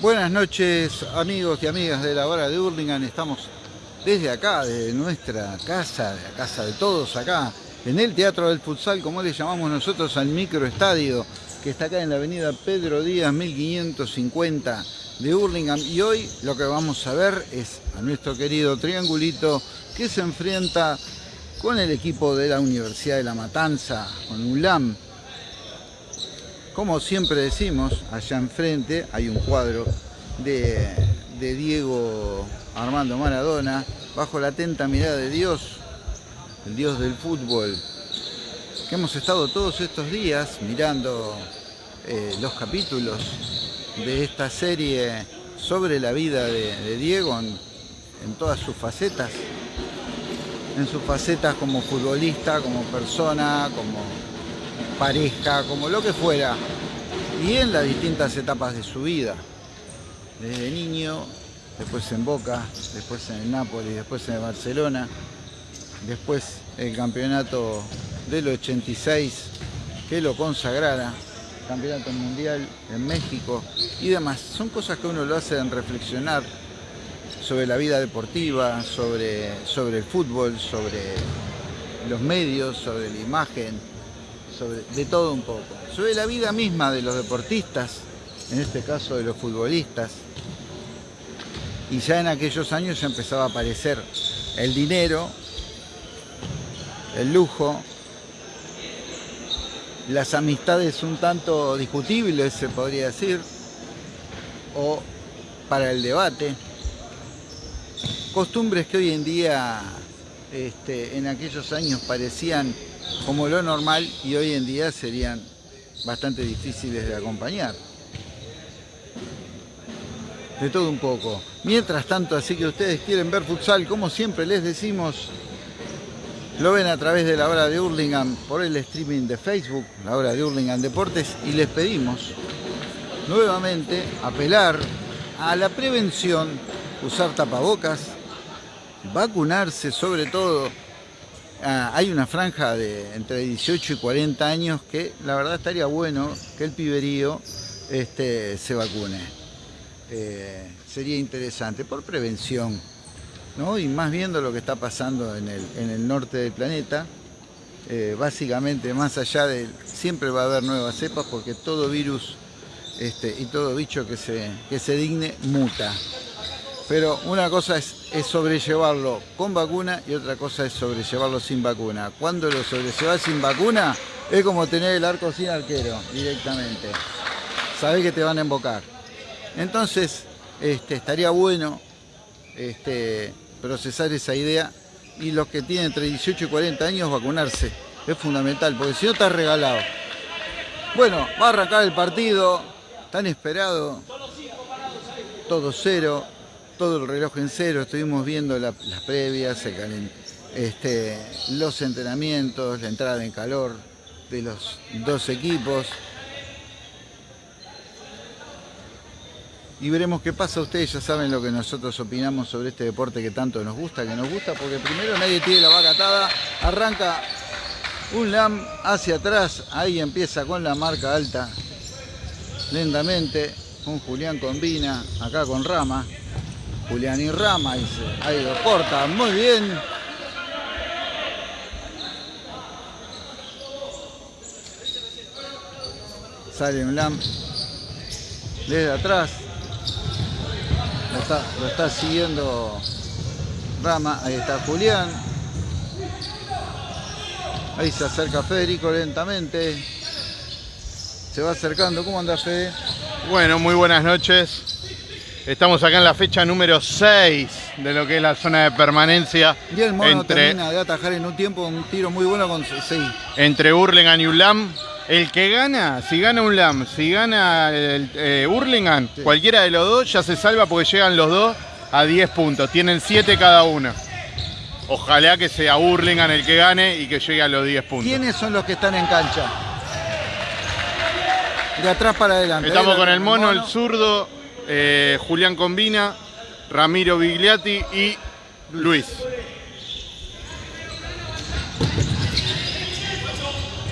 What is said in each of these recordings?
Buenas noches amigos y amigas de la hora de Hurlingham. Estamos desde acá, de nuestra casa, la casa de todos acá, en el Teatro del Futsal, como le llamamos nosotros al microestadio, que está acá en la avenida Pedro Díaz 1550 de Hurlingham. Y hoy lo que vamos a ver es a nuestro querido Triangulito que se enfrenta con el equipo de la Universidad de La Matanza, con ULAM. Como siempre decimos, allá enfrente hay un cuadro de, Diego Armando Maradona, bajo la atenta mirada de Dios, el Dios del fútbol, que hemos estado todos estos días mirando eh, los capítulos de esta serie sobre la vida de, Diego en todas sus facetas, en sus facetas como futbolista, como persona, como pareja, como lo que fuera, y en las distintas etapas de su vida, desde niño, después en Boca, después en el Napoli, después en el Barcelona, después el campeonato del 86 que lo consagrara, campeonato mundial en México y demás. Son cosas que uno lo hacen reflexionar sobre la vida deportiva, sobre, sobre el fútbol, sobre los medios, sobre la imagen, de todo un poco. Sobre la vida misma de los deportistas, en este caso de los futbolistas. Y ya en aquellos años ya empezaba a aparecer el dinero, el lujo, las amistades un tanto discutibles, se podría decir, o para el debate, costumbres que hoy en día, este, en aquellos años parecían como lo normal y hoy en día serían bastante difíciles de acompañar. De todo un poco. Mientras tanto, así que ustedes quieren ver futsal, como siempre les decimos, lo ven a través de la hora de Hurlingham por el streaming de Facebook, la hora de Hurlingham Deportes, y les pedimos nuevamente apelar a la prevención, usar tapabocas, vacunarse sobre todo. Ah, hay una franja de entre 18 y 40 años que la verdad estaría bueno que el piberío este, se vacune. Eh, sería interesante, por prevención, ¿no? y más viendo lo que está pasando en el, norte del planeta, eh, básicamente más allá de, siempre va a haber nuevas cepas porque todo virus este, y todo bicho que se digne muta. Pero una cosa es, sobrellevarlo con vacuna y otra cosa es sobrellevarlo sin vacuna. Cuando lo sobrellevas sin vacuna es como tener el arco sin arquero directamente. Sabés que te van a embocar. Entonces, este, estaría bueno este, procesar esa idea y los que tienen entre 18 y 40 años vacunarse. Es fundamental, porque si no está regalado. Bueno, va a arrancar el partido, tan esperado, todo cero, todo el reloj en cero, estuvimos viendo la, las previas, este, los entrenamientos, la entrada en calor de los dos equipos. y veremos qué pasa. Ustedes ya saben lo que nosotros opinamos sobre este deporte que tanto nos gusta, que nos gusta, porque primero nadie tiene la vaca atada, arranca un LAM hacia atrás, ahí empieza con la marca alta, lentamente, con Julián Combina, acá con Rama, Julián y Rama, dice, ahí lo corta, muy bien. Sale un LAM desde atrás, lo está, lo está siguiendo Rama, ahí está Julián. Ahí se acerca Federico lentamente. Se va acercando. ¿Cómo anda Fede? Bueno, muy buenas noches. Estamos acá en la fecha número 6 de lo que es la zona de permanencia. Y el mono entre, termina de atajar en un tiempo un tiro muy bueno con 6. Entre Hurlingham y Ulam. El que gana, si gana un LAM, si gana el eh, Hurlingham, sí. cualquiera de los dos ya se salva porque llegan los dos a 10 puntos. Tienen 7 cada uno. Ojalá que sea Hurlingham el que gane y que llegue a los 10 puntos. ¿Quiénes son los que están en cancha? De atrás para adelante. Estamos con el, mono. el zurdo, eh, Julián Combina, Ramiro Bigliati y Luis.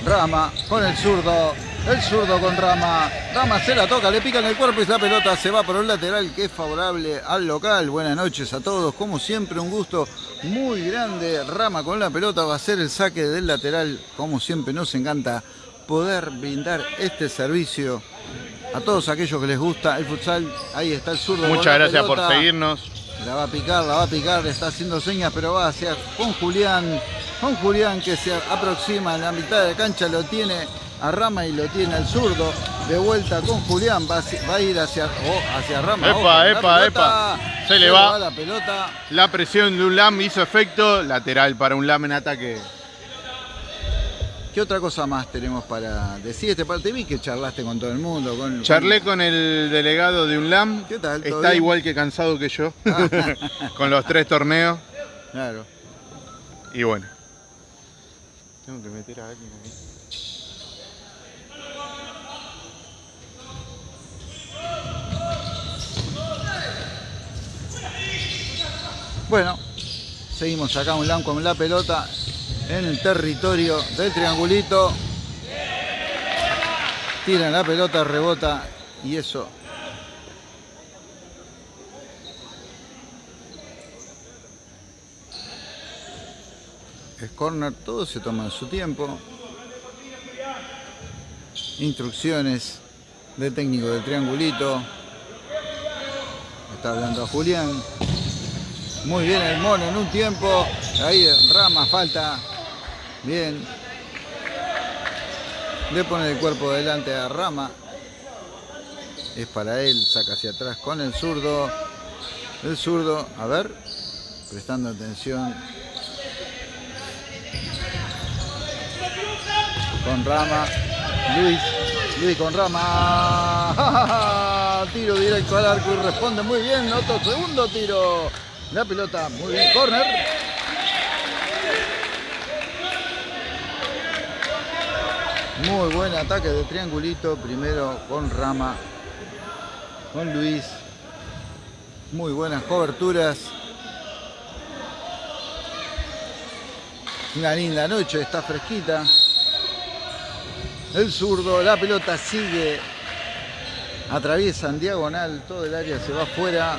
Rama con el zurdo, El zurdo con Rama. Rama se la toca, le pica en el cuerpo y la pelota se va por un lateral que es favorable al local. Buenas noches a todos. Como siempre, un gusto muy grande. Rama con la pelota va a ser el saque del lateral. Como siempre, nos encanta poder brindar este servicio a todos aquellos que les gusta el futsal. Ahí está el zurdo. Muchas gracias por seguirnos. La va a picar, la va a picar, está haciendo señas, pero va hacia con Julián. Con Julián que se aproxima en la mitad de la cancha, lo tiene a Rama y lo tiene al zurdo. De vuelta con Julián, va a, ir hacia, oh, hacia Rama. Epa, epa, epa. Se, le va. la pelota. La presión de un LAM hizo efecto. Lateral para un LAM en ataque. ¿Qué otra cosa más tenemos para decir este parte? Vi que charlaste con todo el mundo. Con, Charlé con el delegado de UNLAM. ¿Qué tal? Está igual que cansado que yo. con los tres torneos. Claro. Y bueno. Tengo que meter a alguien ahí. Bueno, seguimos acá un LAM con la pelota en el territorio del triangulito. Tiran la pelota, rebota y eso es corner, todo se toma en su tiempo. Instrucciones del técnico del triangulito. Está hablando a Julián. Muy bien el mono en un tiempo. Ahí Rama falta Bien. Le pone el cuerpo delante a Rama. Es para él, saca hacia atrás con el zurdo. El zurdo, a ver, prestando atención. Con Rama. Luis, Luis con Rama. Tiro directo al arco y responde muy bien. Otro segundo tiro. La pelota, muy bien, corner. Muy buen ataque de triangulito, primero con Rama, con Luis. Muy buenas coberturas. Una linda noche, está fresquita. El zurdo, la pelota sigue. Atraviesa en diagonal, todo el área se va afuera.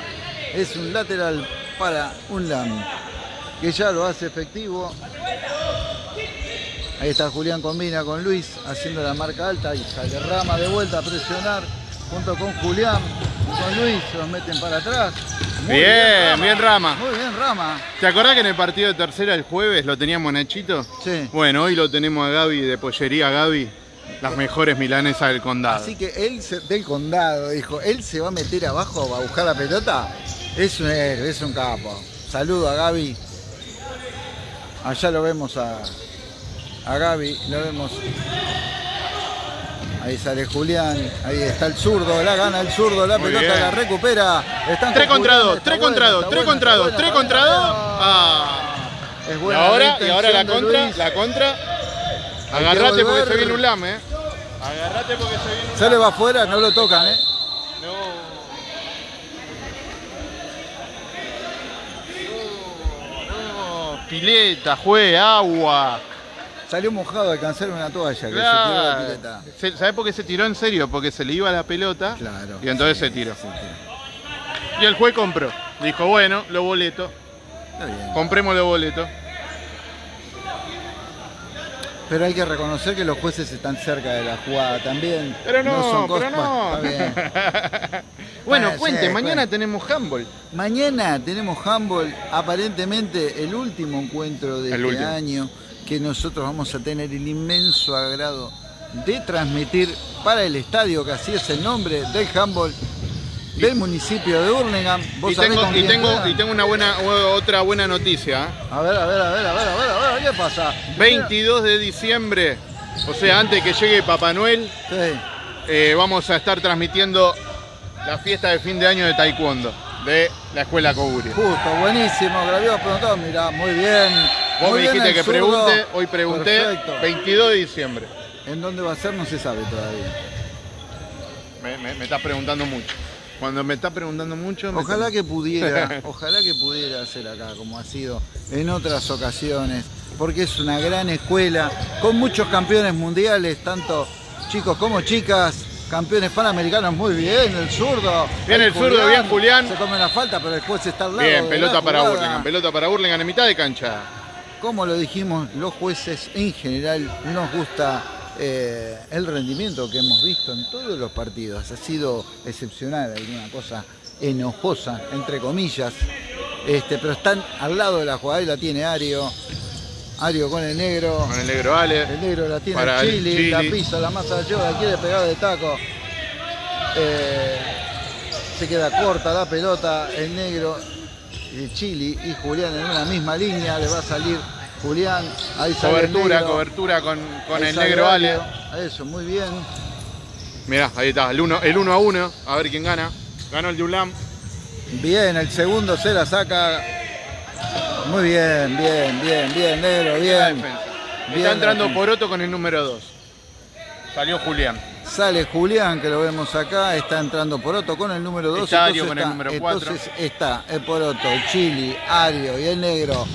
Es un lateral para un LAM, que ya lo hace efectivo. Ahí está Julián combina con Luis haciendo la marca alta y sale Rama de vuelta a presionar junto con Julián y con Luis, se los meten para atrás. bien, bien Rama. Muy bien Rama. ¿Te acordás que en el partido de tercera el jueves lo teníamos Nachito? Sí. Bueno, hoy lo tenemos a Gaby de Pollería Gaby, las mejores milanesas del condado. Así que él del condado dijo, él se va a meter abajo a buscar la pelota. Es un héroe, es un capo. Saludo a Gaby. Allá lo vemos a, a Gaby, lo vemos. Ahí sale Julián, ahí está el zurdo, la gana el zurdo, la pelota la recupera. Están 3 contra 2, 3 contra 2, 3 contra 2, 3 contra 2. Ah. Es buena y ahora, y ahora la contra, la contra. Agarrate porque se viene un lame, eh. Agarrate porque se viene un Se le va afuera, no lo tocan, eh. No. No, no. Pileta, juez, agua. Salió mojado a alcanzar una toalla que se tiró la pileta. ¿Sabes por qué se tiró en serio? Porque se le iba la pelota claro, y entonces se tiró. Y el juez compró. Dijo, bueno, los boletos. Compremos los boletos. Pero hay que reconocer que los jueces están cerca de la jugada también. Pero no, pero no. bueno, cuente, mañana tenemos handball. Mañana tenemos handball, aparentemente el último encuentro de este año que nosotros vamos a tener el inmenso agrado de transmitir para el estadio, que así es el nombre del handball del municipio de Hurlingham. Y tengo, y, tengo, y, tengo, una buena, otra buena noticia. ¿eh? A ver, a ver, a ver, a ver, a ver, a ver, ¿qué pasa? 22 de diciembre, o sea, antes que llegue Papá Noel, eh, vamos a estar transmitiendo la fiesta de fin de año de Taekwondo de la Escuela Coguri. Justo, buenísimo, que lo habíamos preguntado, mirá, muy bien. Vos me dijiste que pregunte, hoy pregunté, 22 de diciembre. ¿En dónde va a ser? No se sabe todavía. Me, estás preguntando mucho. Cuando me estás preguntando mucho... Ojalá que pudiera, ojalá que pudiera ser acá, como ha sido en otras ocasiones, porque es una gran escuela, con muchos campeones mundiales, tanto chicos como chicas, campeones panamericanos, muy bien, el zurdo. Bien el zurdo, bien Julián. Se come la falta, pero después está al lado. Bien, pelota para. Burlingame, pelota para Burlingame en mitad de cancha. Como lo dijimos, los jueces en general nos gusta eh, el rendimiento que hemos visto en todos los partidos. Ha sido excepcional, alguna cosa enojosa, entre comillas. Este, pero están al lado de la jugada y la tiene Ario. Ario con el negro. Con el negro Ale. El negro la tiene Para Chili. la pisa, la masa de la quiere pegar de taco. Eh, se queda corta la pelota, el negro, el Chili y Julián en una misma línea, le va a salir Julián, ahí sale el Cobertura, negro, cobertura con, con el negro Ale. Eso, muy bien. Mirá, ahí está, el 1 el uno a 1. A ver quién gana. Ganó el de Ulam. Bien, el segundo se la saca. Muy bien, bien, bien, bien, negro, bien. Está entrando. Poroto con el número 2. Salió Julián. Sale Julián, que lo vemos acá, está entrando Poroto con el número 2. Está Ario con el número cuatro. Entonces está el Poroto, Chili, Ario y el negro.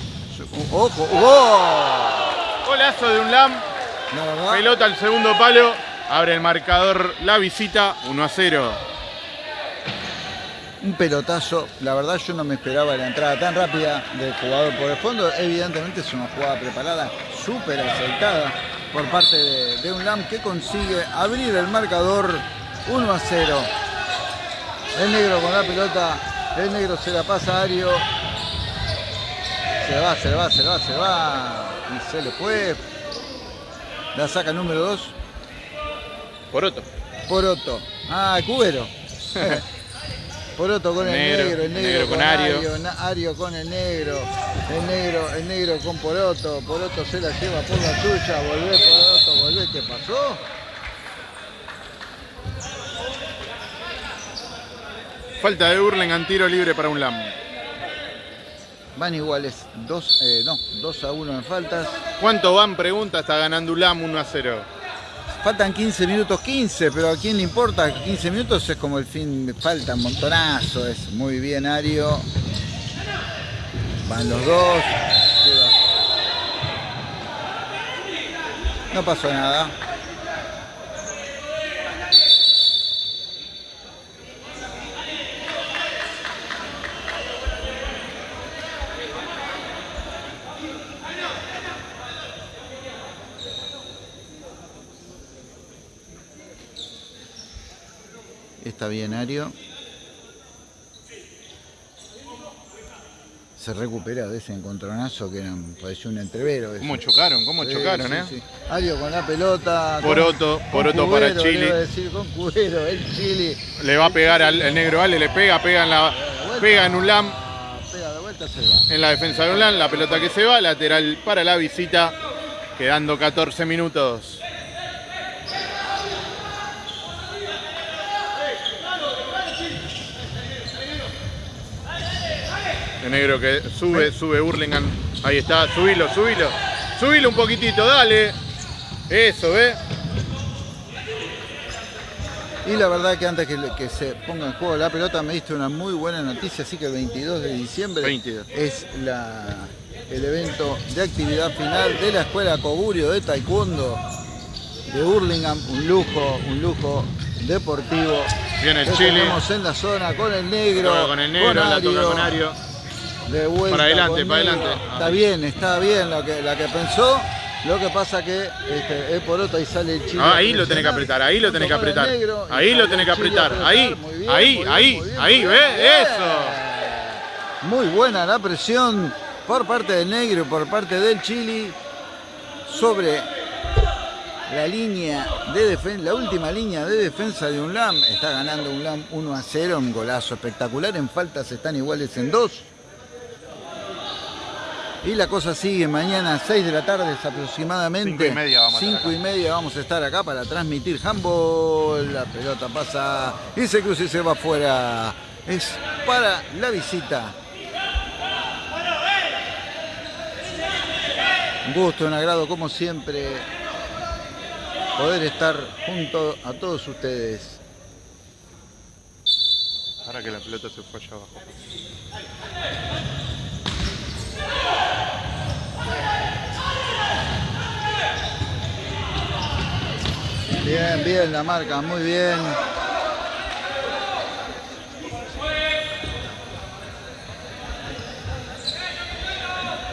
Ojo, ¡gol! Golazo de Ulam. La verdad, Pelota al segundo palo. Abre el marcador la visita 1 a 0. un pelotazo. La verdad yo no me esperaba la entrada tan rápida del jugador por el fondo. Evidentemente es una jugada preparada, súper aceitada por parte de, de un LAM que consigue abrir el marcador 1 a 0. El negro con la pelota, el negro se la pasa a Ario. Se va, se va, se va, se va. Y se le fue. La saca el número 2. Poroto. Poroto. Ah, Cubero. Poroto con el Negro, negro, el negro, con Ario. Ario con el negro, el negro, el negro con Poroto, Poroto se la lleva por la suya, volvé Poroto, volvé, ¿qué pasó? Falta de Burlingame, tiro libre para Ulam. Van iguales, 2 eh, no, 2 a 1 en faltas. ¿Cuánto van? Pregunta, está ganando Ulam 1 a 0. Faltan 15 minutos 15, pero a quién le importa, 15 minutos es como el fin, falta un montonazo, es muy bien Ario. Van los dos. No pasó nada. Está bien Ario. Se recupera de ese encontronazo que era, pareció un entrevero. eso. ¿Cómo chocaron? ¿Cómo Sí, chocaron, sí, eh? sí. Ario con la pelota. con- Poroto, con Poroto para Chile. le iba a decir, con Cubero, el Chile. Le va a pegar al el negro Ale, le pega, pega en la. Pega en Ulam, Ah, Pega de vuelta, se va. en la defensa de Ulam, la pelota que se va, lateral para la visita, quedando 14 minutos. El negro que sube, sube Burlingame. Ahí está, subilo, subilo. Subilo un poquitito, dale. Eso, ¿ves? Y la verdad que antes que, que se ponga en juego la pelota me diste una muy buena noticia, así que el 22 de diciembre 22. es la, el evento de actividad final de la Escuela Coburio de Taekwondo de Burlingame, un lujo, un lujo deportivo. Viene el Que Chile. tenemos en la zona con el negro, con el negro, la toca Ario, con Ario. De vuelta Para adelante, para adelante. Está bien, está bien lo que, la que pensó. Lo que pasa que este, es por otro y sale el chile. Ah, ahí lo tenés que apretar, ahí lo tenés que apretar. negro, Ahí lo tenés que apretar. Ahí, bien, ahí, bien, ahí, bien, ahí, ¿ves? Eso. Muy buena la presión por parte del negro y por parte del Chile sobre la línea de defensa, la última línea de defensa de UNLAM. Está ganando UNLAM 1 a 0, un golazo espectacular. En faltas están iguales en dos. Y la cosa sigue mañana a 6 de la tarde es aproximadamente. Cinco y media vamos a estar Cinco y media vamos a estar acá para transmitir handball. La pelota pasa y se cruza y se va afuera. Es para la visita. Un gusto, un agrado como siempre poder estar junto a todos ustedes. Ahora que la pelota se fue allá abajo. Bien, bien la marca, muy bien.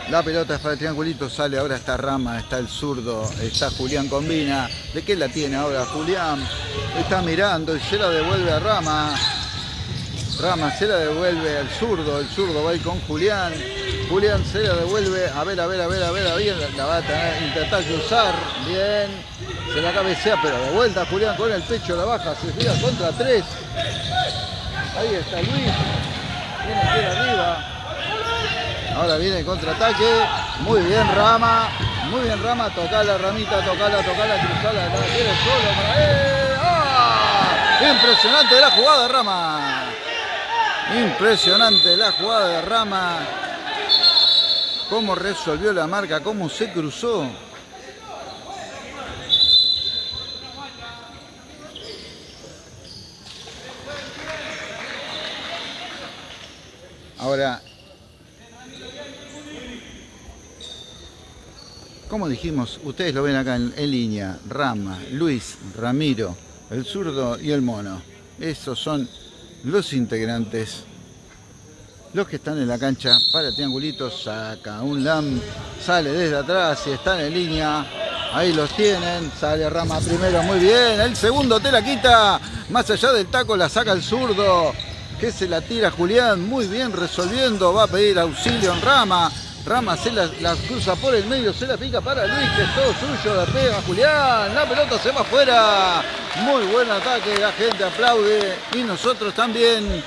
La pelota es para el triangulito, sale ahora está Rama, está el zurdo, está Julián Combina. ¿De qué la tiene ahora Julián? Está mirando y se la devuelve a Rama. Rama se la devuelve al zurdo, el zurdo va a ir con Julián. Julián se la devuelve, a ver, a ver, a ver, a ver, a ver, la va a intentar cruzar, bien, se la cabecea, pero de vuelta Julián con el pecho la baja, se tira contra tres. Ahí está Luis, viene aquí arriba. Ahora viene el contraataque, muy bien Rama, muy bien Rama, tocala Ramita, tocala, tocala, cruzala, la tiene solo para él. ¡Ah! Impresionante la jugada Rama. Impresionante la jugada de Rama. Cómo resolvió la marca, cómo se cruzó. Ahora, como dijimos, ustedes lo ven acá en, en, línea, Rama, Luis, Ramiro, el zurdo y el mono. Esos son los integrantes, los que están en la cancha para triangulito, saca un LAM, sale desde atrás y están en línea. Ahí los tienen, sale Rama primero, muy bien. El segundo te la quita, más allá del taco la saca el zurdo, que se la tira Julián, muy bien resolviendo, va a pedir auxilio en Rama. Rama se la, cruza por el medio, se la pica para Luis, que es todo suyo, la pega Julián, la pelota se va afuera. Muy buen ataque, la gente aplaude y nosotros también.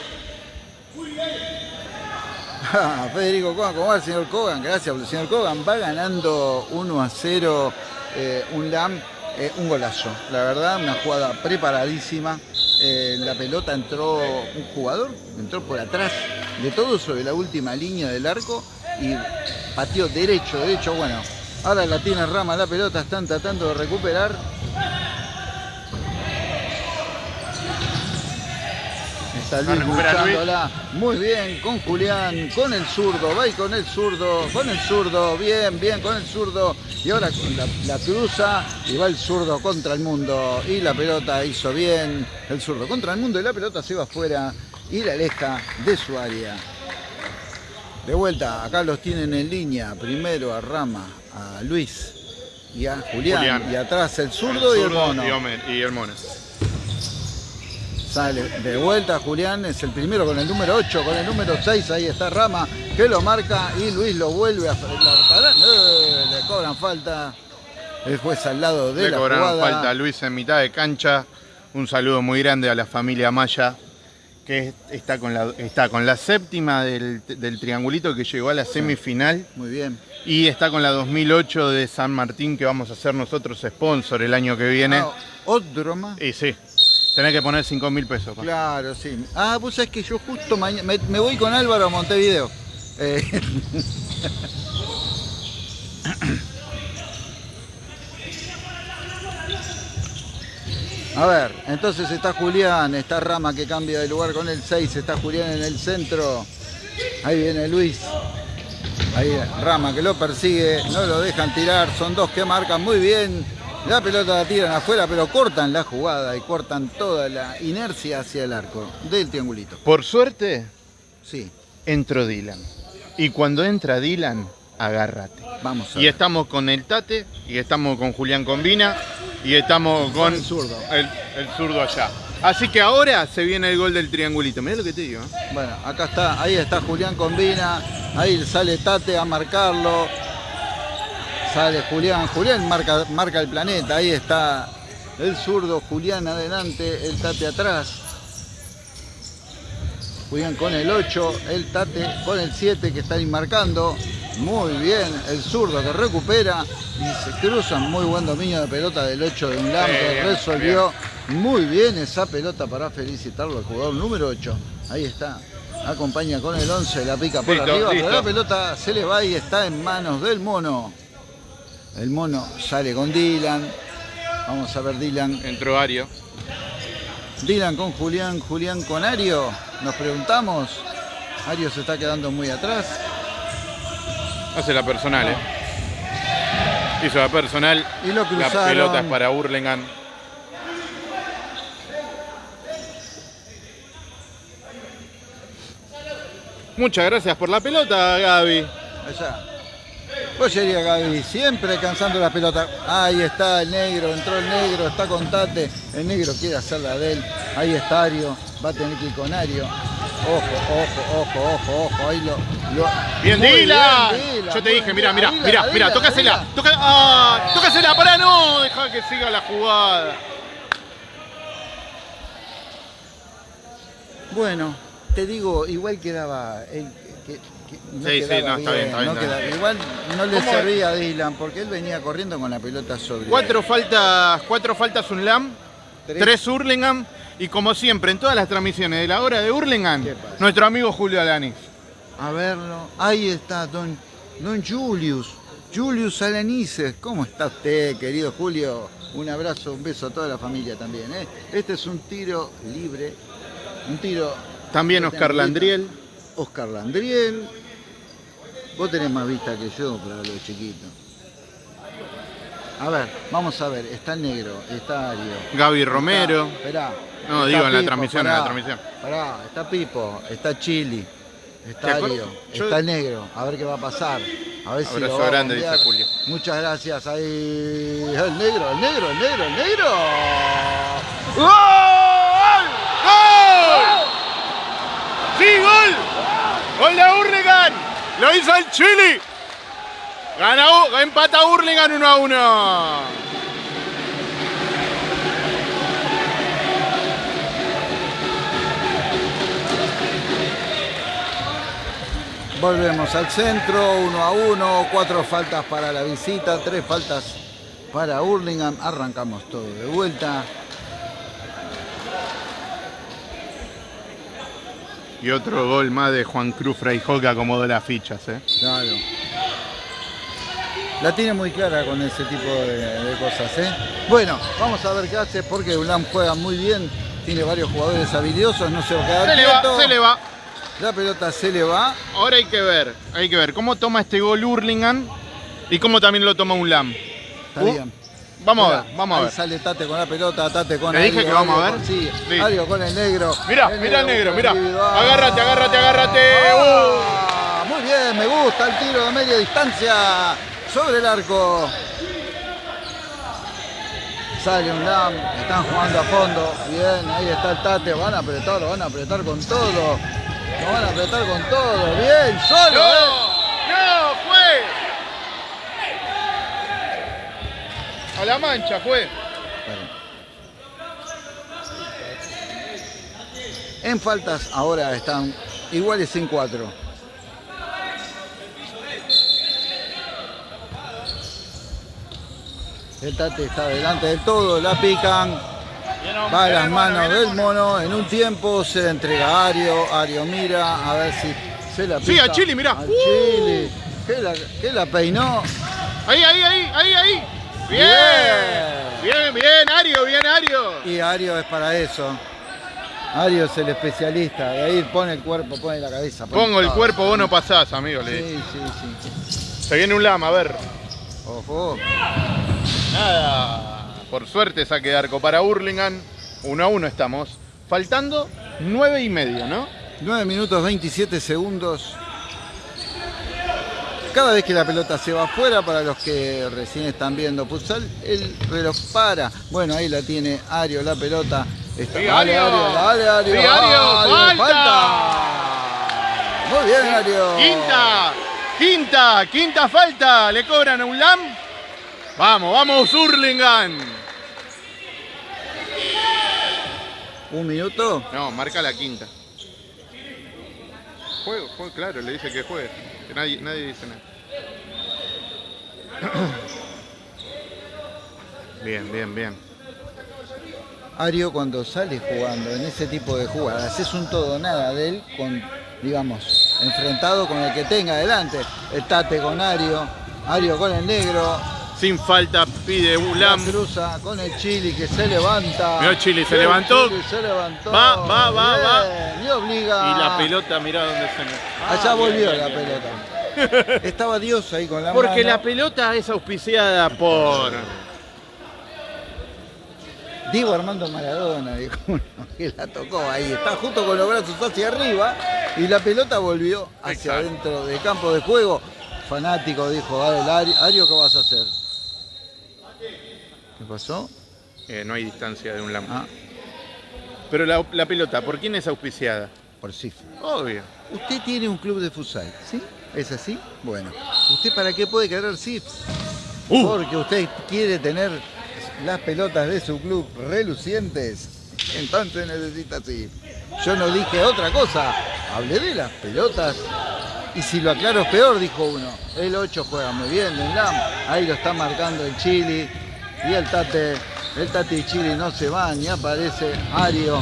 Federico Kogan, ¿cómo va el señor Kogan? Gracias, el señor Kogan va ganando 1 a 0, eh, un LAM, eh, un golazo. La verdad, una jugada preparadísima. Eh, la pelota entró un jugador, entró por atrás de todo sobre la última línea del arco y pateó derecho, derecho, bueno, ahora la tiene Rama la pelota, están tratando de recuperar. Está Luis luchándola, muy bien, con Julián, con el zurdo, va y con el zurdo, con el zurdo, bien, bien, con el zurdo, y ahora la, la cruza y va el zurdo contra el mundo, y la pelota hizo bien, el zurdo contra el mundo y la pelota se va afuera y la aleja de su área. De vuelta, acá los tienen en línea. Primero a Rama, a Luis y a Julián. Julián. Y atrás el zurdo, el y el mono. Y, y el mono. Sale de vuelta Julián, es el primero con el número 8, con el número 6, ahí está Rama, que lo marca y Luis lo vuelve a... Eh, le cobran falta. El juez al lado de le la cobraron jugada. falta a Luis en mitad de cancha. Un saludo muy grande a la familia Maya que está con la, está con la séptima del, del, triangulito que llegó a la semifinal. Muy bien. Y está con la 2008 de San Martín que vamos a hacer nosotros sponsor el año que viene. Ah, ¿Otro más? Y sí, tenés que poner 5 mil pesos. Claro, sí. Ah, vos sabés que yo justo mañana me, me, voy con Álvaro a Montevideo. Eh. A ver, entonces está Julián, está Rama que cambia de lugar con el 6, está Julián en el centro. Ahí viene Luis. Ahí Rama que lo persigue, no lo dejan tirar, son dos que marcan muy bien. La pelota la tiran afuera, pero cortan la jugada y cortan toda la inercia hacia el arco del triangulito. Por suerte, sí. entró Dylan. Y cuando entra Dylan, agárrate. Vamos a y ver. estamos con el Tate, y estamos con Julián Combina, y estamos con, el zurdo. El, el zurdo allá. Así que ahora se viene el gol del triangulito. Mirá lo que te digo. ¿eh? Bueno, acá está, ahí está Julián Combina, ahí sale Tate a marcarlo. Sale Julián, Julián marca, marca el planeta, ahí está el zurdo, Julián adelante, el Tate atrás. Julián con el 8, el Tate con el 7 que está ahí marcando. Muy bien, el zurdo que recupera y se cruzan. Muy buen dominio de pelota del 8 de un que Bien, resolvió muy bien esa pelota para felicitarlo al jugador número 8. Ahí está. Acompaña con el 11, la pica por Listo, arriba, listo. pero la pelota se le va y está en manos del mono. El mono sale con Dylan. Vamos a ver Dylan. Entró Ario. Dylan con Julián, Julián con Ario. Nos preguntamos. Ario se está quedando muy atrás. Hace la personal, ¿eh? Hizo la personal. Y lo. La pelota para Burlingame. Muchas gracias por la pelota, Gaby. Allá. Pollería Gaby, siempre alcanzando la pelota. Ahí está el negro, entró el negro, está con Tate. El negro quiere hacer la de él. Ahí está Ario, va a tener que ir con Ario. Ojo, ojo, ojo, ojo, ojo. Ahí lo. lo- Bien, Dila. Yo te dije, mira, mira, mira, mira, tócasela. Toca, ah, tócasela, para no, deja que siga la jugada. Bueno, te digo, igual quedaba. el- no Sí, sí, no, está bien, está bien, no está bien. quedaba- Igual no le servía a Dylan porque él venía corriendo con la pelota sobre. Cuatro faltas, cuatro faltas un LAM, Tres. tres Hurlingham y como siempre en todas las transmisiones de la hora de Hurlingham, nuestro amigo Julio Alanis. A verlo. Ahí está, don, don Julius. Julius Alanices. ¿Cómo está usted, querido Julio? Un abrazo, un beso a toda la familia también. ¿eh? Este es un tiro libre. Un tiro. También Oscar Landriel. Oscar Landriel. Vos tenés más vista que yo para los chiquitos. A ver, vamos a ver. Está el negro, está Ario. Gaby Romero. Está- esperá. No, Está digo, en la transmisión, en la transmisión. Pará, está Pipo, está Chili, ¿Te está Ario, yo- está el negro. A ver qué va a pasar. A ver si Abrazo lo va a grande, dice Julio. Muchas gracias. Ahí el negro, el negro, el negro, el negro. ¡Gol! ¡Gol! ¡Sí, gol! ¡Gol de Hurlingham! ¡Lo hizo el Chili! Gana, empata Hurlingham 1 a 1. Volvemos al centro, uno a uno, cuatro faltas para la visita, tres faltas para Hurlingham. Arrancamos todo de vuelta. Y otro gol más de Juan Cruz Freijó que acomodó las fichas, ¿eh? Claro. La tiene muy clara con ese tipo de, de cosas, ¿eh? Bueno, vamos a ver qué hace porque Ulam juega muy bien, tiene varios jugadores habilidosos, no se va a quedar Se le va, quieto. se le va. La pelota se le va. Ahora hay que ver, hay que ver cómo toma este gol Hurlingham y cómo también lo toma un LAM. Está Uh, bien. Vamos a ver, vamos a ahí ver. sale Tate con la pelota, Tate con Le dije que vamos a ver. consigue, Sí. Ario con el negro. Mirá, mirá el negro, mirá. Agárrate, agárrate, agárrate. Ah, Muy bien, me gusta el tiro de media distancia sobre el arco. Sale un LAM, están jugando a fondo. Bien, ahí está el Tate, van a apretar, van a apretar con todo. Lo van a apretar con todo. Bien, solo. ¡No! eh. ¡No! ¡Fue! A la mancha fue. En faltas ahora están iguales en cuatro. El Tate está delante del todo, la pican. Va a las manos del mono. En un tiempo se entrega a Ario. Ario mira a ver si se la pica. Sí, a Chili, mirá. A. Chili. Que la, que la peinó. Ahí, ahí, ahí, ahí, ahí. Bien. Bien, bien, Ario, bien, Ario. Y Ario es para eso. Ario es el especialista. De ahí pone el cuerpo, pone la cabeza. pone Pongo el todo. cuerpo, vos no pasás, amigo. le. Sí, sí, sí. Se viene un lama, a ver. Ojo. Nada. Por suerte saque de arco para Hurlingham. 1 a 1 estamos. Faltando 9 y medio, ¿no? 9 minutos 27 segundos. Cada vez que la pelota se va afuera, para los que recién están viendo futsal, el reloj para. Bueno, ahí la tiene Ario, la pelota. Está, Sí, dale, Ario. Ario, dale, Ario. Sí, Ario, dale, falta. Muy bien, Ario. Quinta, quinta, quinta falta. Le cobran a un LAM. Vamos, vamos, Hurlingham. Un minuto. No, marca la quinta. Juego, juego, claro, le dice que juegue. Que nadie, nadie dice nada. Bien, bien, bien. Ario cuando sale jugando en ese tipo de jugadas es un todo nada de él con, digamos, enfrentado con el que tenga adelante. El Tate con Ario, Ario con el negro, Sin falta pide un la LAM. cruza con el Chili que se levanta. Mirá, Chili, se levantó. Chili se levantó. Va, va, va, va. Y obliga. Y la pelota, mirá dónde se me. Allá Ah, volvió bien, la bien. pelota. Estaba Dios ahí con la Porque mano. la pelota es auspiciada por. Diego Armando Maradona, dijo uno, que la tocó ahí. Está justo con los brazos hacia arriba y la pelota volvió hacia Exacto. adentro del campo de juego. Fanático dijo, a ver, Ario, Ario, ¿qué vas a hacer? ¿Qué pasó? Eh, no hay distancia de un lam. Ah, Pero la, la pelota, ¿por quién es auspiciada? por sí. Obvio. Usted tiene un club de futsal, ¿sí? ¿Es así? Bueno. ¿Usted para qué puede querer SIPS? Uh. Porque usted quiere tener las pelotas de su club relucientes. Entonces necesita SIPS. Yo no dije otra cosa. Hablé de las pelotas. Y si lo aclaro es peor, dijo uno. El 8 juega muy bien, en LAM. Ahí lo está marcando el Chile. Y el Tate, el Tate y Chile no se van. Y aparece Ario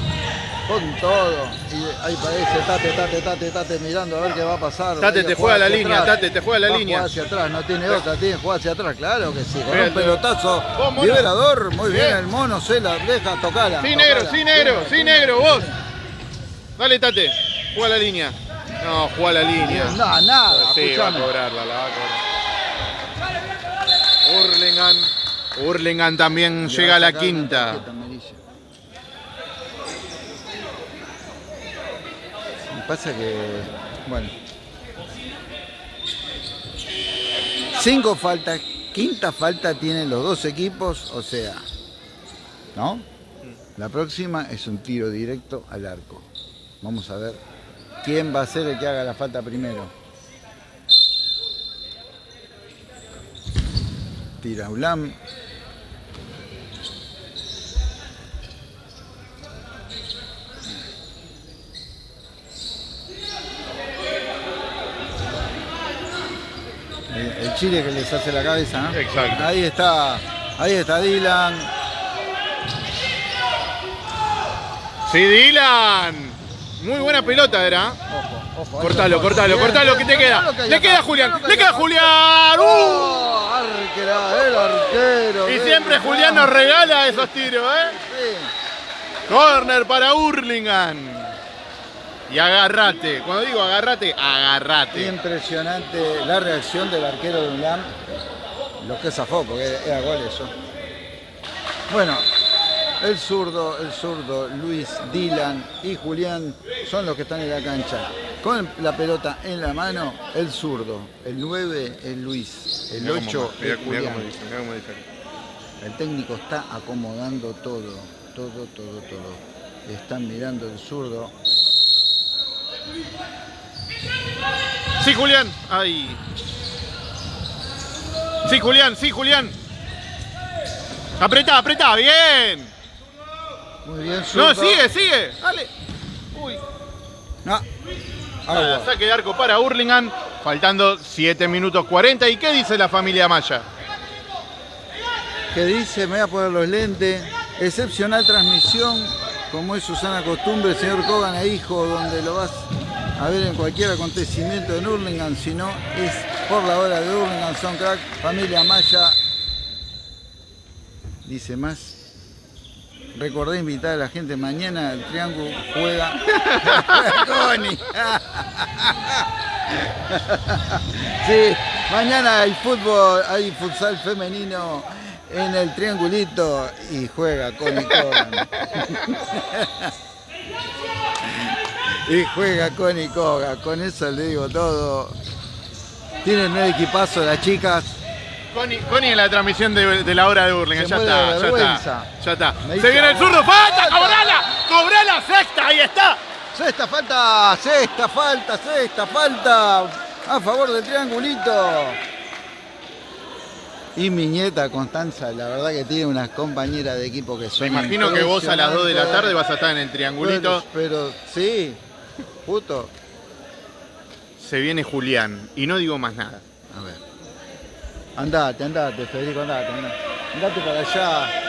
con todo. Y ahí aparece Tate, Tate, Tate, Tate mirando a ver qué va a pasar. Tate, te juega la línea, atrás. Tate, te juega la Va línea. jugar hacia atrás, no tiene otra, tiene que jugar hacia atrás, claro que sí. Con un pelotazo liberador, muy bien, Bien. el mono se la deja tocarla. Sí, negro, sí, negro, sí, negro, vos. Dale, Tate. Juega la línea. No, juega la línea. No, nada, Sí, va a escuchame. cobrarla, la va a cobrar. Hurlingham. Hurlingham también Le llega a la quinta. Pasa que, bueno. Cinco faltas, quinta falta tienen los dos equipos, o sea, ¿no? La próxima es un tiro directo al arco. Vamos a ver quién va a ser el que haga la falta primero. Tira Ulam. El, Chile que les hace la cabeza, ¿no? Exacto. Ahí está, ahí está Dylan. Sí, Dylan. Muy buena pelota era. Ojo, ojo. Cortalo, cortalo, cortalo, que te queda. Le queda Julián, le queda. Julián. ¡Uh! Arquera, el arquero. Y siempre. Julián nos regala esos tiros, ¿eh? Sí. Corner para Hurlingham. Y agarrate. Cuando digo agarrate, agarrate. Impresionante la reacción del arquero de UNAM. Lo que zafó, porque era gol eso. Bueno, el zurdo, el zurdo, Luis, Dylan y Julián son los que están en la cancha. Con la pelota en la mano, el zurdo. El 9 es Luis. El Mirá cómo- 8 mirá- es Julián. El técnico está acomodando todo, todo, todo, todo. Están mirando el zurdo. Sí, Julián. Ay. Sí, Julián, sí, Julián. Apretá, apretá, bien. Muy bien. No, sigue, sigue. Dale. Uy. No. Agua. saque de arco para Hurlingham. Faltando 7 minutos 40. ¿Y qué dice la familia Maya? que dice, me voy a poner los lentes, excepcional transmisión, como es Susana costumbre, señor Kogan e hijo, donde lo vas a ver en cualquier acontecimiento en Hurlingham, si no es por la hora de Hurlingham, son crack, familia Maya, dice más. Recordé invitar a la gente mañana, el Triángulo juega. Sí, mañana hay fútbol, hay futsal femenino en el triangulito y juega Connie Cogan. y juega Connie Cogan, con eso le digo todo. Tienen un equipazo las chicas. Connie, Connie en la transmisión de, de la hora de Hurlingham. Se Ya está, ya está. Ya está. Me Se viene el zurdo. "Ah, ¡Falta! falta". ¡Cobrala! ¡Cobrala! ¡Sexta! ¡Ahí está! Sexta falta, sexta falta, sexta falta a favor del triangulito. Y mi nieta Constanza, la verdad que tiene unas compañeras de equipo que son Me imagino que vos a las 2 de la tarde vas a estar en el triangulito. Pero, pero sí, justo. Se viene Julián. Y no digo más nada. A ver. Andate, andate, Federico, andate, andate. Andate para allá.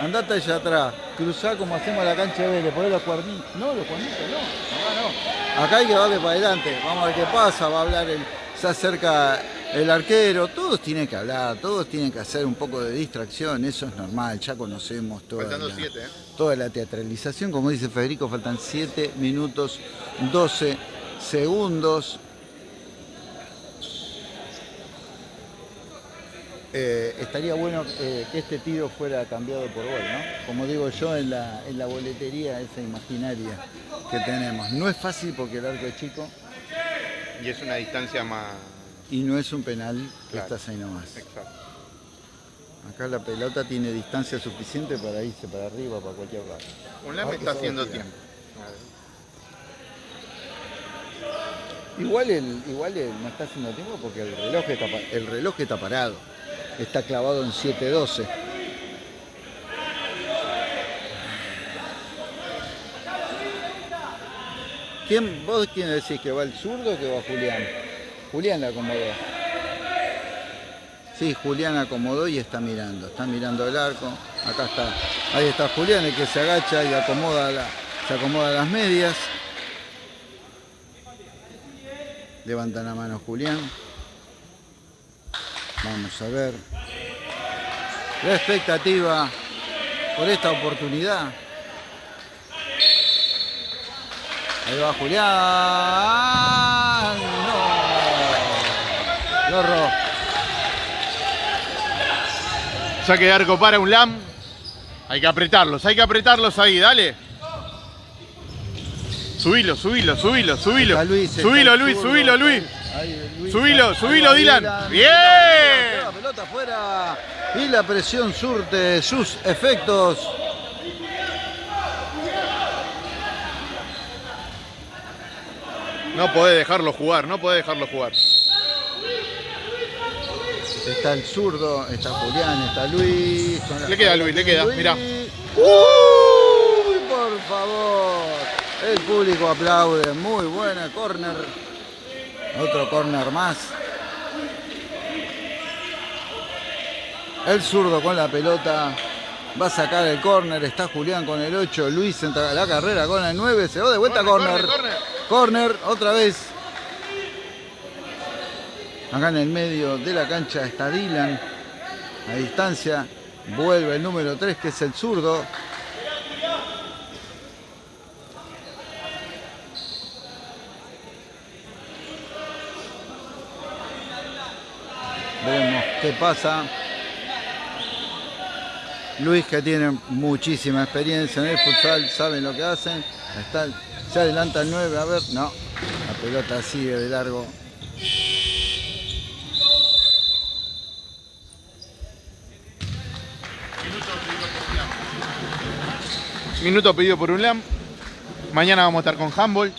Andate allá atrás. Cruzá como hacemos la cancha de Vélez, poné los cuernitos. No, los cuernitos no. Acá no. Acá hay que darle para adelante. Vamos a ver qué pasa. Va a hablar el. Se acerca el arquero. Todos tienen que hablar, todos tienen que hacer un poco de distracción. Eso es normal. Ya conocemos toda Faltando la, 7, ¿eh? toda la teatralización. Como dice Federico, faltan 7 minutos 12 segundos. eh, estaría bueno eh, que este tiro fuera cambiado por gol, ¿no? Como digo yo en la, en la boletería esa imaginaria que tenemos. No es fácil porque el arco es chico Y es una distancia más... y no es un penal que Claro. estás ahí nomás. Exacto. Acá la pelota tiene distancia suficiente para irse para arriba, para cualquier lado. Un LAM Ahora que está haciendo tiempo. Igual el, igual el no está haciendo tiempo porque el reloj está, el reloj está parado. Está clavado en 7.12. ¿Quién, ¿Vos quién decís que va el zurdo o que va Julián? Julián la acomodó. Sí, Julián acomodó y está mirando. Está mirando el arco. Acá está. Ahí está Julián, el que se agacha y acomoda la- se acomoda las medias. Levanta la mano Julián. Vamos a ver. La expectativa por esta oportunidad. Ahí va Julián. No. Lorro. Saque de arco para un LAM. Hay que apretarlos, hay que apretarlos ahí, dale. Subilo, subilo, subilo, subilo. Está Luis, está subilo, Luis, subilo, Luis. Ahí, Luis. Subilo, Ahí subilo, va Dylan. Bien. La pelota afuera. Y la presión surte sus efectos. No podés dejarlo jugar, no podés dejarlo jugar. Está el zurdo, está Julián, está Luis. Le queda Luis, le queda, mirá. ¡Uy, por favor! El público aplaude. Muy buena corner. Otro corner más. El zurdo con la pelota. Va a sacar el corner. Está Julián con el 8. Luis entra a la carrera con el 9. Se va de vuelta corner. corner. Corner, otra vez. Acá en el medio de la cancha está Dylan. A distancia. Vuelve el número 3, que es el zurdo. Veremos qué pasa. Luis que tiene muchísima experiencia en el futsal, saben lo que hacen. Está, se adelanta el 9, a ver, no. La pelota sigue de largo. Minuto pedido por un LAM. Mañana vamos a estar con handball.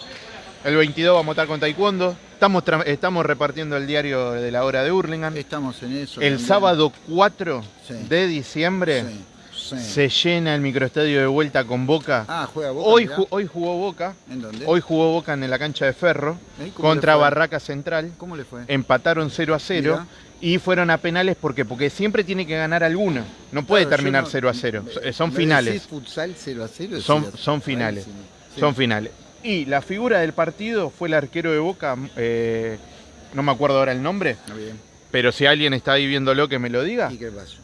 El 22 vamos a estar con taekwondo. Estamos, estamos repartiendo el diario de la hora de Hurlingham. Estamos en eso. El también. sábado 4 Sí. de diciembre Sí, sí. se llena el microestadio de vuelta con Boca. Ah, juega Boca. hoy, mirá. ju- hoy jugó Boca. ¿En dónde? Hoy jugó Boca en la cancha de Ferro ¿Eh? ¿Cómo contra? Barraca Central. ¿Cómo le fue? Empataron 0 a 0 Mirá. y fueron a penales porque, porque siempre tiene que ganar alguno. No puede Claro, terminar no- 0 a 0. me- Son me finales. futsal 0 a 0? Son- finales. Sí. Son finales. Y la figura del partido fue el arquero de Boca, eh, no me acuerdo ahora el nombre, bien. pero si alguien está ahí viéndolo que me lo diga, ¿Y qué pasó?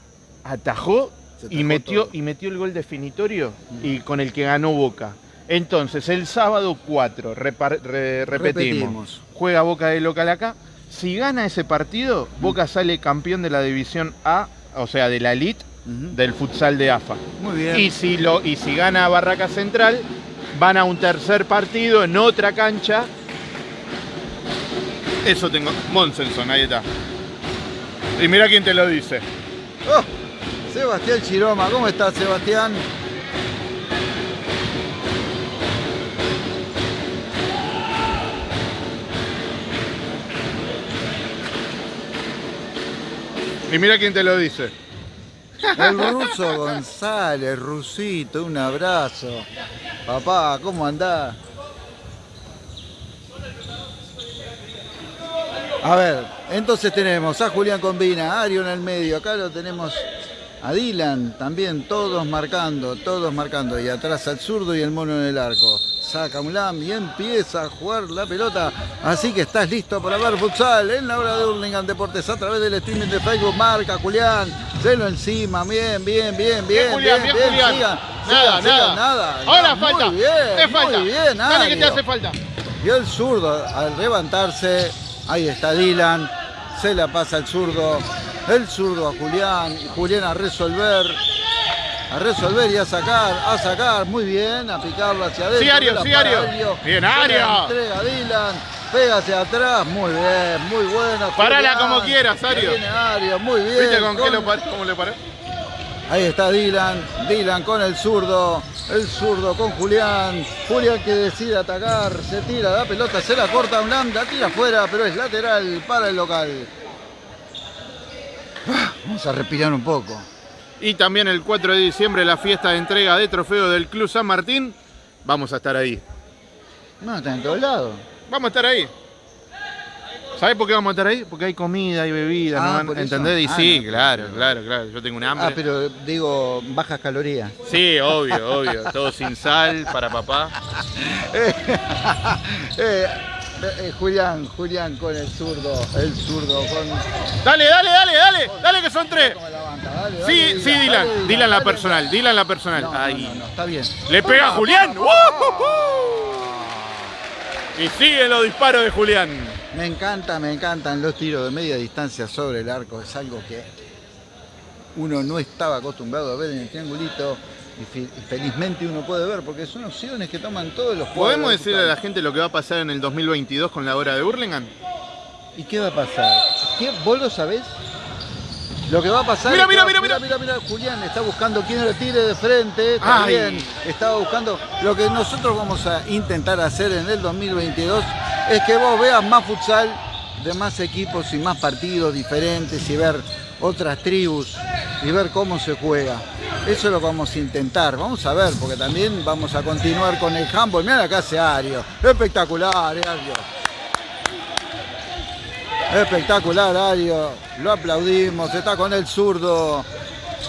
atajó y metió, todo. y metió el gol definitorio Mm. y con el que ganó Boca. Entonces, el sábado 4, repar- re- repetimos, Repetimos. juega Boca de local acá. Si gana ese partido, Mm. Boca sale campeón de la división A, o sea, de la elite del futsal de AFA. Muy bien. Y si, lo, y si gana Barraca Central, van a un tercer partido en otra cancha. Eso tengo. Monsenson, ahí está. Y mira quién te lo dice. Oh, Sebastián Chiroma, ¿cómo estás, Sebastián? Y mira quién te lo dice. El ruso González, Rusito, un abrazo. Papá, ¿cómo andás? A ver, entonces tenemos a Julián Combina, a Ario en el medio, acá lo tenemos a Dylan también, todos marcando, todos marcando, y atrás al zurdo y el mono en el arco. Saca un lam y empieza a jugar la pelota, así que estás listo para ver futsal en la hora de Hurlingham Deportes a través del streaming de Facebook. Marca Julián, celo encima, bien, bien, bien, bien, Julián, bien, Julián. sigan, Nada, sigan, sigan, nada. nada. Ahora Muy falta. bien, Te falta. Muy bien, Dale que te hace falta. Y el zurdo al levantarse, ahí está Dylan, se la pasa al zurdo, El zurdo a Julián. Julián a resolver. A resolver y a sacar, a sacar, muy bien, a picarlo hacia adentro. Sí, Ario, sí, Ario. Bien, Ario. Entrega a Dylan, pega hacia atrás, muy bien, muy buena. Parala como quieras, Ario. Viene Ario, muy bien. ¿Viste con, qué lo cómo le paró? Ahí está Dylan, Dylan con el zurdo, el zurdo con Julián, Julián que decide atacar, se tira la pelota, se la corta a un la tira afuera, pero es lateral para el local. Ah, vamos a respirar un poco. Y también el 4 de diciembre la fiesta de entrega de trofeo del Club San Martín. Vamos a estar ahí. No, está en todos lados. Vamos a estar ahí. ¿Sabes por qué vamos a estar ahí? Porque hay comida, hay bebida, ah, ¿no? ¿entendés? Y ah, sí, claro, claro, claro. Yo tengo un hambre. Ah, pero digo, bajas calorías. Sí, obvio, obvio. Todo sin sal para papá. eh, eh, Julián, Julián con el zurdo, el zurdo con... Dale, dale, dale, dale, dale que son tres. sí, sí, Dylan, Dylan la personal, Dylan la personal. Ahí. No, está bien. Le pega a Julián. Y siguen los disparos de Julián. Me encanta, me encantan los tiros de media distancia sobre el arco. Es algo que uno no estaba acostumbrado a ver en el triangulito y, felizmente uno puede ver, porque son opciones que toman todos los jugadores. ¿Podemos decirle a la gente lo que va a pasar en el 2022 con la hora de Burlingame? ¿Y qué va a pasar? ¿Qué? ¿Vos lo sabés? Lo que va a pasar. Mira, mira, mira, mira, mira, mira, Julián está buscando quién lo tire de frente. También estaba buscando. Lo que nosotros vamos a intentar hacer en el 2022 es que vos veas más futsal de más equipos y más partidos diferentes y ver otras tribus y ver cómo se juega. Eso lo vamos a intentar. Vamos a ver, porque también vamos a continuar con el handball. Mira acá hace Ario. Espectacular, eh, Ario. Espectacular, Ario. Lo aplaudimos. Está con el zurdo.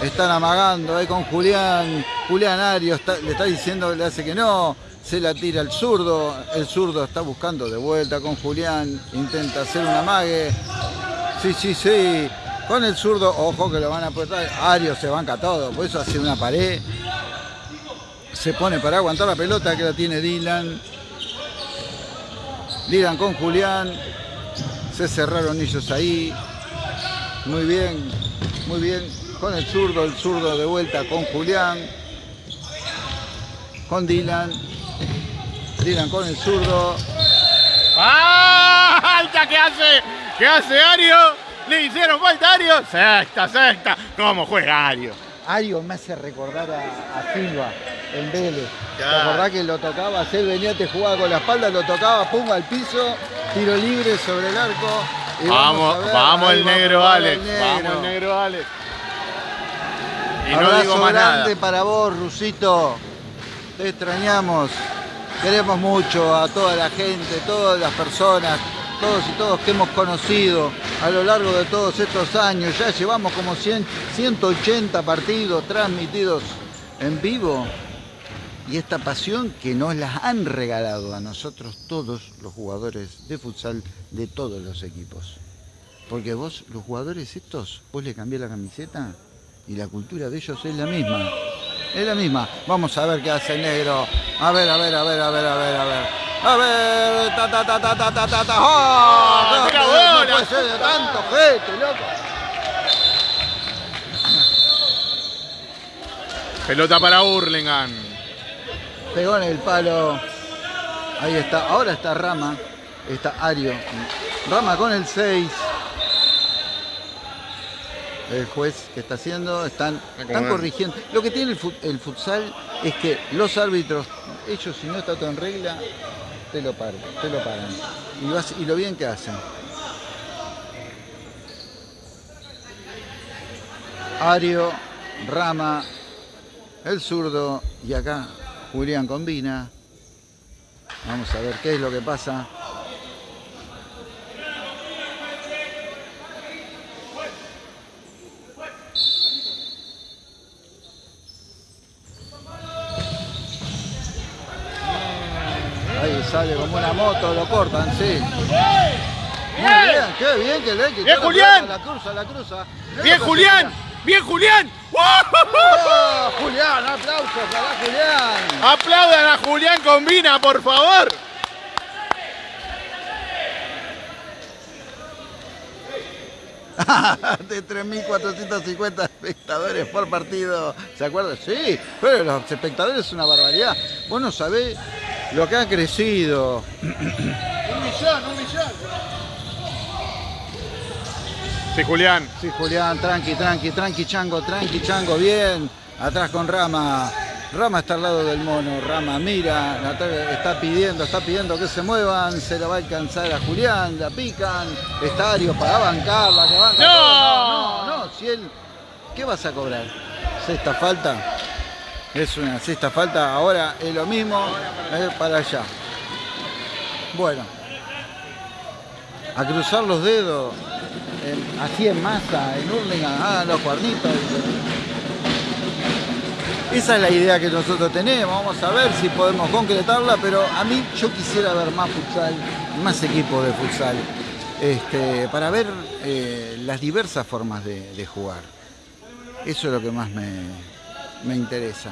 Están amagando ahí con Julián. Julián Ario le está diciendo, le hace que no. Se la tira el zurdo. El zurdo está buscando de vuelta con Julián. Intenta hacer un amague. Sí, sí, sí. Con el zurdo, ojo que lo van a apretar. Ario se banca todo, por eso hace una pared. Se pone para aguantar la pelota que la tiene Dylan. Dylan con Julián. Se cerraron ellos ahí. Muy bien, muy bien. Con el zurdo, el zurdo de vuelta con Julián. Con Dylan. Dylan con el zurdo. ¡Ah! ¿Qué hace? ¿Qué hace Ario? Le hicieron falta Ario. Sexta, sexta. ¿Cómo juega Ario? Ario me hace recordar a, Silva en Vélez. ¿Te acordás que lo tocaba? Él venía, te jugaba con la espalda, lo tocaba, pum al piso, tiro libre sobre el arco. vamos, vamos, el negro Alex. Vamos el negro Alex. Y no digo más grande para vos, Rusito. Te extrañamos. Queremos mucho a toda la gente, todas las personas todos y todos que hemos conocido a lo largo de todos estos años. Ya llevamos como 180 partidos transmitidos en vivo. Y esta pasión que nos la han regalado a nosotros todos los jugadores de futsal de todos los equipos. Porque vos, los jugadores estos, vos le cambié la camiseta y la cultura de ellos es la misma. Es la misma. Vamos a ver qué hace el negro. A ver, a ver, a ver, a ver, a ver, a ver. A ver, ta ta ta ta ta ta ta ta. ¡Oh! ¡Mira bola! No puede ser de tanto gente, loco. Pelota para Hurlingham. Pegó en el palo. Ahí está. Ahora está Rama. Está Ario. Rama con el 6 el juez que está haciendo, están, están corrigiendo. Lo que tiene el, futsal es que los árbitros, ellos si no está todo en regla, te lo paran, te lo paran. Y, y lo bien que hacen. Ario, Rama, el zurdo y acá Julián combina. Vamos a ver qué es lo que pasa. Sale como una moto, lo cortan, sí. Muy bien, qué bien que le que Bien Julián. La cruza, la cruza. Bien Julián. Bien Julián. Oh, Julián, aplausos para Julián. Aplaudan a Julián Combina, por favor. de 3.450 espectadores por partido. ¿Se acuerdan? Sí, pero los espectadores es una barbaridad. Vos no sabés lo que ha crecido. Un millón, un millón. Sí, Julián. Sí, Julián, tranqui, tranqui, tranqui, chango, tranqui, chango, bien. Atrás con Rama. Rama está al lado del mono. Rama mira, está pidiendo, está pidiendo que se muevan. Se la va a alcanzar a Julián, la pican. Está Ario para bancarla, que banca. No, no, no, si él. ¿Qué vas a cobrar? ¿Sexta falta? Es una sexta falta. Ahora es lo mismo. Para allá. Bueno. A cruzar los dedos. así en masa, en Hurlingham. Ah, los cuernitos. Esa es la idea que nosotros tenemos, vamos a ver si podemos concretarla, pero a mí yo quisiera ver más futsal, más equipos de futsal, este, para ver eh, las diversas formas de, jugar. Eso es lo que más me, interesa.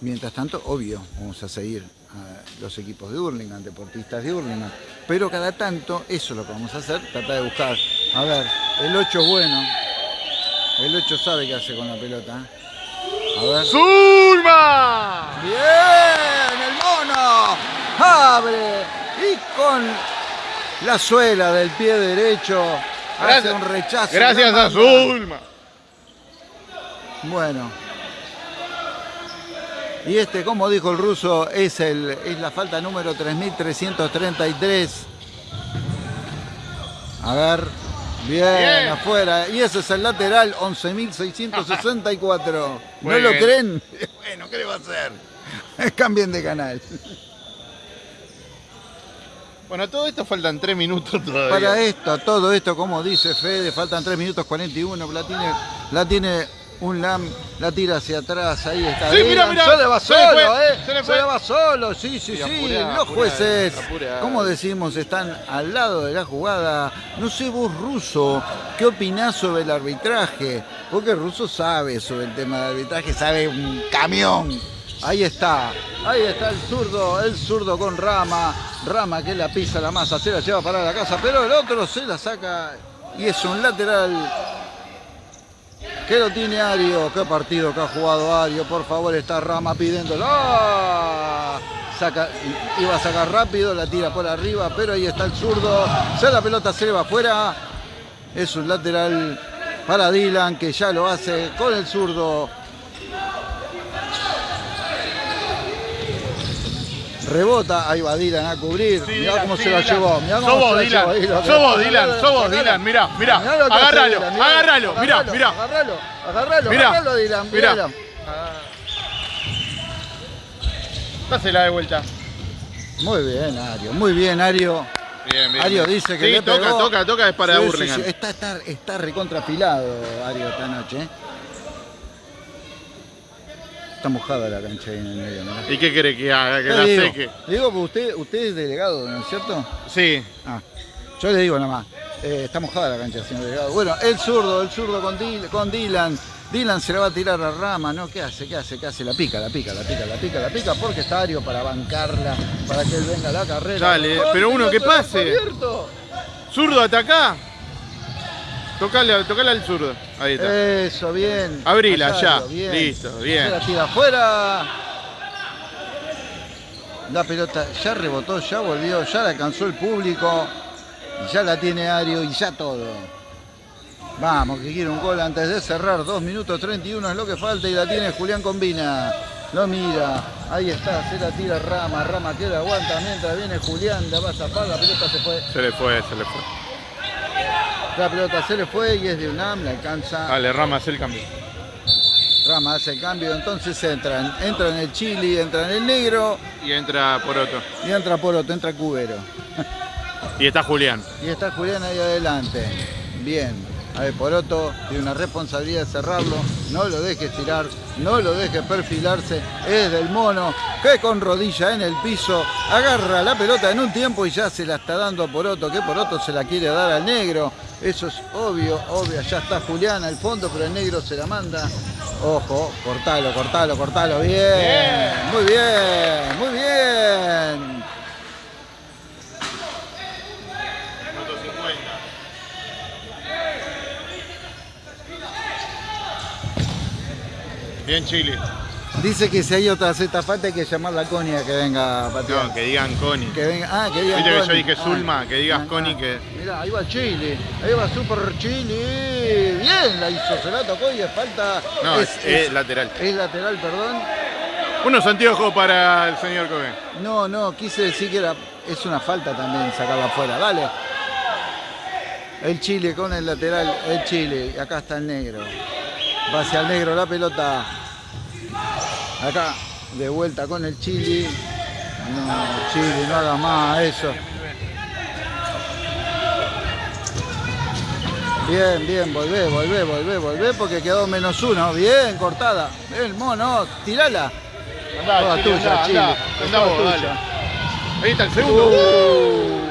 Mientras tanto, obvio, vamos a seguir a los equipos de Hurlingham, deportistas de Hurlingham, pero cada tanto, eso es lo que vamos a hacer, tratar de buscar. A ver, el 8 es bueno, el 8 sabe qué hace con la pelota. ¿eh? ¡Zulma! ¡Bien! ¡El mono! ¡Abre! Y con la suela del pie derecho hace un rechazo. Gracias a Zulma. Bueno. Y este, como dijo el ruso, es, el, es la falta número 3333. A ver, Bien, afuera. Y ese es el lateral 11.664. ¿No lo creen? Bueno, ¿qué le va a hacer? Cambien de canal. Bueno, todo esto faltan 3 minutos todavía. Para esto, todo esto, como dice Fede, faltan 3 minutos 41. La tiene, la tiene un LAM la tira hacia atrás, ahí está. Sí, mira, mira. Se le va solo, ¿eh? Se le, va solo, sí, sí, sí. Los jueces, como decimos, están al lado de la jugada. No sé vos, Ruso, ¿qué opinás sobre el arbitraje? Porque Ruso sabe sobre el tema del arbitraje, sabe un camión. Ahí está, ahí está el zurdo, el zurdo con Rama. Rama que la pisa la masa, se la lleva para la casa, pero el otro se la saca y es un lateral que lo tiene Ario. Qué partido que ha jugado Ario. Por favor, está Rama pidiéndolo. Saca, iba a sacar rápido, la tira por arriba, pero ahí está el zurdo. Se la pelota se le va afuera. Es un lateral para Dylan que ya lo hace con el zurdo. Rebota, ahí va Dylan a cubrir. mirá cómo se la llevó. Mirá cómo se Dylan. Llevó. Somos Dylan, somos Dylan. Mirá, mirá. Agárralo, agárralo, mirá, mirá. Agárralo, agárralo, agárralo, Dylan. Mirá. Dásela de vuelta. Muy bien, Ario. Muy bien, Ario. Bien, bien. Ario dice que sí, le toca, toca, toca, es para sí, Sí, está, está, está recontrapilado Ario esta noche. Está mojada la cancha ahí en el medio, ¿Y qué quiere que haga? Que la digo, seque. digo, usted, usted es delegado, ¿no es cierto? Sí. Ah, yo le digo nada más. Eh, está mojada la cancha, señor delegado. Bueno, el zurdo, el zurdo con, con Dylan. Dylan se le va a tirar a Rama, ¿no? ¿Qué hace? ¿Qué hace? ¿Qué hace? La pica, la pica, la pica, la pica, la pica, porque está Ario para bancarla, para que él venga a la carrera. Dale, pero uno que pase. Zurdo, acá. Tocale, al zurdo. Ahí está. Eso, bien. Abrila, ya. Listo, bien. La tira afuera. La pelota ya rebotó, ya volvió, ya la alcanzó el público. Y ya la tiene Ario y ya todo. Vamos, que quiere un gol antes de cerrar. 2 minutos 31 es lo que falta y la tiene Julián Combina. Lo mira, ahí está, se la tira Rama, Rama que la aguanta mientras viene Julián, la va a zapar, la pelota se fue. Se le fue, se le fue. La pelota se le fue y es de UNAM, la alcanza. Dale, Rama hace el cambio. Rama hace el cambio, entonces entran. Entra en el Chili, entra en el negro. Y entra Poroto. Y entra Poroto, entra Cubero. y está Julián. Y está Julián ahí adelante. Bien. A ver, Poroto tiene una responsabilidad de cerrarlo. No lo deje estirar, no lo deje perfilarse. Es del mono que con rodilla en el piso agarra la pelota en un tiempo y ya se la está dando a Poroto. Que Poroto se la quiere dar al negro. Eso es obvio, obvio. Allá está Julián al fondo, pero el negro se la manda. Ojo, cortalo, cortalo, cortalo. Bien. Muy bien, muy bien. Minuto Bien Chile. Dice que si hay otra Z falta hay que llamar a Connie a que venga a patear. No, que digan Connie. Que venga, ah, que digan Viste que yo dije Ah, Zulma, que digas ah, Connie ah. que- Mirá, ahí va Chile, ahí va Super Chile. Bien, la hizo, se la tocó y es falta. No, es, es, es lateral. es lateral, perdón. Unos anteojos para el señor Cohen. No, no, quise decir que era, es una falta también sacarla afuera. Dale. El Chile con el lateral, el Chile. Y acá está el negro. Va hacia el negro la pelota. Acá, de vuelta con el Chile. No, Chile, no haga más eso. Bien, bien, volvé, volvé, volvé, volvé porque quedó menos uno. Bien, cortada. Bien, mono, tirala. Toda Chile, tuya, andá, Chile. andá, andá toda vos, tuya. dale. Ahí está el segundo. Uh.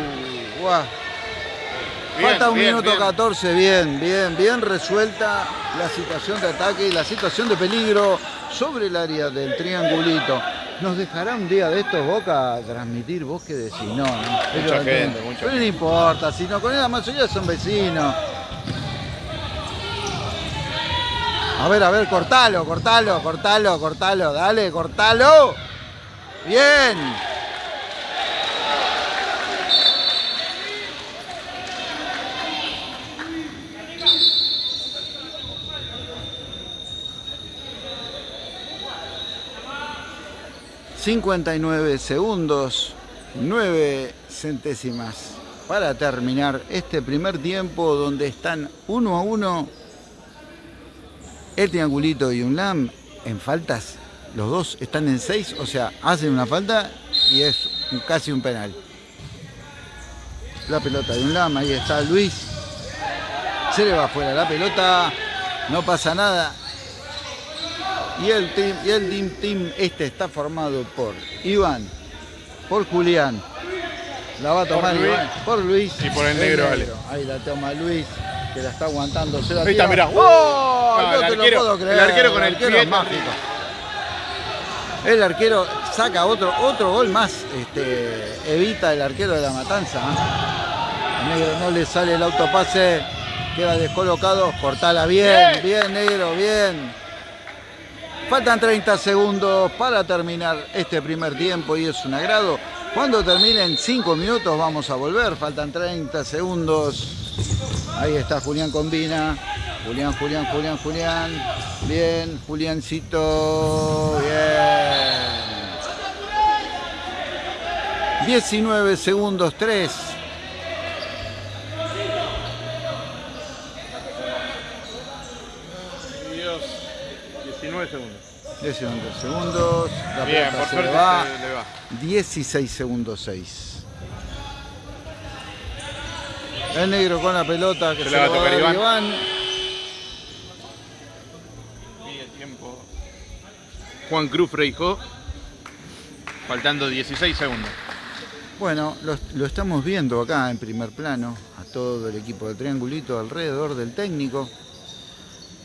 Bien, Falta un bien, minuto bien. 14, bien, bien, bien resuelta la situación de ataque y la situación de peligro sobre el área del triangulito. ¿Nos dejará un día de estos Boca transmitir? ¿Vos qué decís? No, no. Pero, gente, mucha pero no importa, si no, con la mayoría son vecinos. A ver, a ver, cortalo, cortalo, cortalo, cortalo, dale, cortalo. Bien. ...59 segundos... ...9 centésimas... ...para terminar este primer tiempo... ...donde están uno a uno... ...el triangulito y un lam... ...en faltas... ...los dos están en 6... ...o sea, hacen una falta... ...y es casi un penal... ...la pelota de un lam... ...ahí está Luis... ...se le va afuera la pelota... ...no pasa nada... Y el team, y el team, team este está formado por Iván, por Julián, la va a tomar Luis. Iván, por Luis Y por el negro. Ahí la toma Luis, que la está aguantando. Se la Ahí está, tira. mirá. ¡Oh! No, no el te arquero- lo puedo creer. el arquero con el arquero pie mágico. El arquero saca otro, otro gol más, este, evita el arquero de la matanza. ¿eh? Negro no le sale el autopase, queda descolocado, cortala bien, bien negro, bien. Faltan 30 segundos para terminar este primer tiempo y es un agrado. Cuando terminen 5 minutos vamos a volver, faltan 30 segundos. Ahí está Julián Combina. Julián, Julián, Julián, Julián. Bien, Juliancito. Bien. 19 segundos, 3. Dios. 19 segundos. 19 segundos. La Bien, por se suerte le va. se le va. 16 segundos 6. El negro con la pelota que Se se, la va a tocar Iván. Iván. Pide tiempo. Juan Cruz Freijó. Faltando 16 segundos. Bueno, lo, lo estamos viendo acá en primer plano, a todo el equipo de Triangulito alrededor del técnico,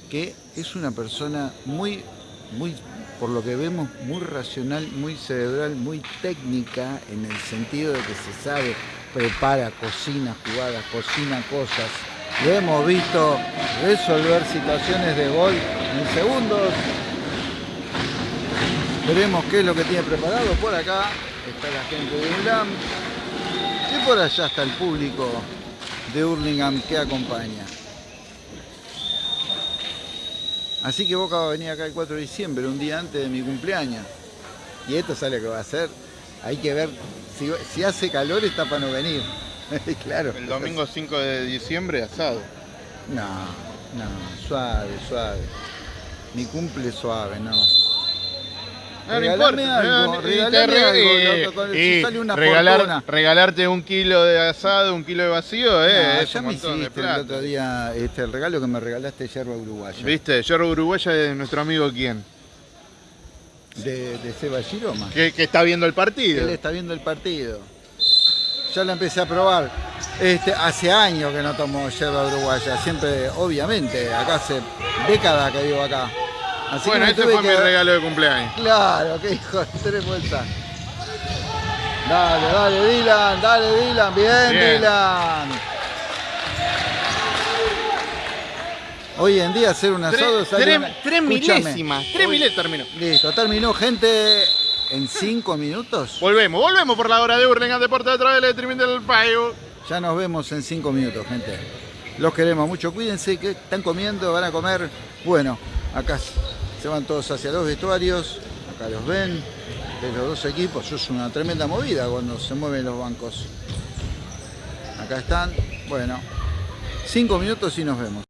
que es una persona muy, muy, por lo que vemos, muy racional, muy cerebral, muy técnica, en el sentido de que se sabe, prepara, cocina jugadas, cocina cosas. Lo hemos visto resolver situaciones de gol en segundos. Veremos qué es lo que tiene preparado por acá. Está la gente de UNLAM. Y por allá está el público de Hurlingham que acompaña. Así que Boca va a venir acá el 4 de diciembre, un día antes de mi cumpleaños. Y esto sale que va a ser. Hay que ver, si, si hace calor está para no venir. claro. El domingo 5 de diciembre, asado. No, no, suave, suave. Mi cumple suave, no. No, no importa. algo, algo, si sale una regalar- regalarte un kilo de asado, un kilo de vacío, eh, Ah, es ya un me hiciste el otro día este, el regalo que me regalaste yerba uruguaya. ¿Viste? Yerba Uruguaya de nuestro amigo quién? De, de Seba Giroma. Que, que está viendo el partido. Él está viendo el partido. Ya la empecé a probar. Este, hace años que no tomo yerba uruguaya. Siempre, obviamente, acá hace décadas que vivo acá. Así bueno, tuve fue que- mi regalo de cumpleaños. Claro, qué hijo de tres vueltas. Dale, dale, Dylan, dale, Dylan, bien, Bien. Dylan. Hoy en día hacer un asado Tres, tres- una- tres milésimas. Tres milésimas terminó. Listo, terminó, gente, en cinco minutos. Volvemos, volvemos por la hora de Hurlingham Deporte a través del streaming del Facebook. Ya nos vemos en cinco minutos, gente. Los queremos mucho. Cuídense que están comiendo, van a comer. Bueno, acá se van todos hacia los vestuarios. Acá los ven. De los dos equipos. Es una tremenda movida cuando se mueven los bancos. Acá están. Bueno, cinco minutos y nos vemos.